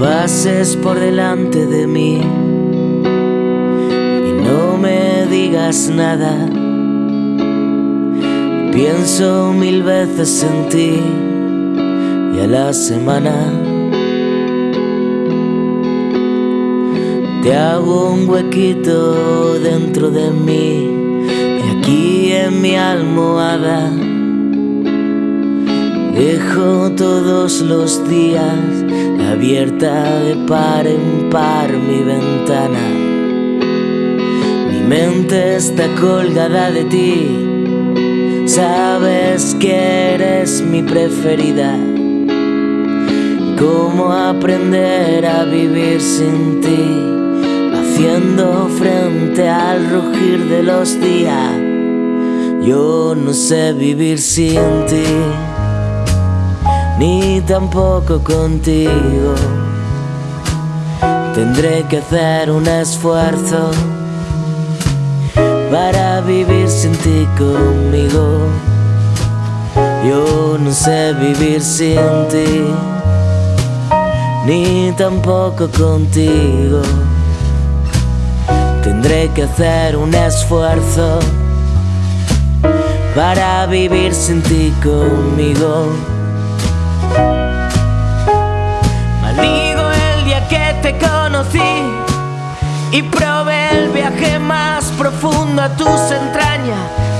pases por delante de mí y no me digas nada. Pienso mil veces en ti y a la semana te hago un huequito dentro de mí y aquí en mi almohada dejo todos los días abierta de par en par mi ventana. Mi mente está colgada de ti, sabes que eres mi preferida. ¿Cómo aprender a vivir sin ti? Haciendo frente al rugir de los días. Yo no sé vivir sin ti ni tampoco contigo. Tendré que hacer un esfuerzo para vivir sin ti conmigo. Yo no sé vivir sin ti, ni tampoco contigo. Tendré que hacer un esfuerzo para vivir sin ti conmigo. Maldigo el día que te conocí y probé el viaje más profundo a tus entrañas.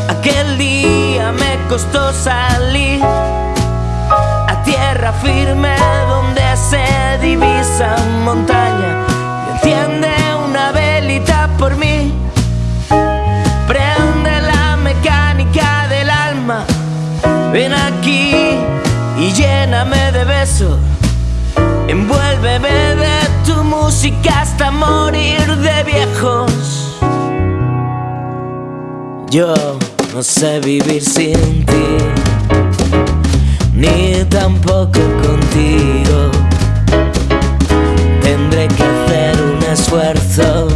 Aquel día me costó salir a tierra firme donde se divisa montaña. Y enciende una velita por mí. Prende la mecánica del alma. Ven aquí Envuélveme de tu música hasta morir de viejos. Yo no sé vivir sin ti, ni tampoco contigo. Tendré que hacer un esfuerzo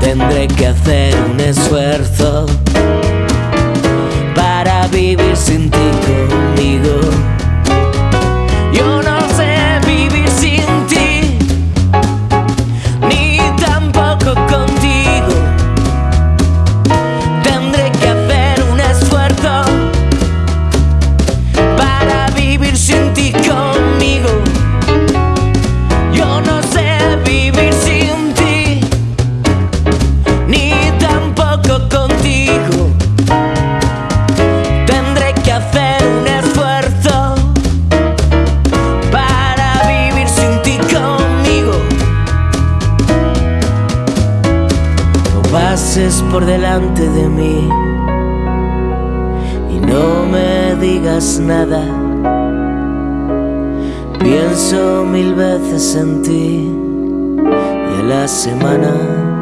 Tendré que hacer un esfuerzo para vivir sin ti conmigo. Por delante de mí y no me digas nada. Pienso mil veces en ti y a la semana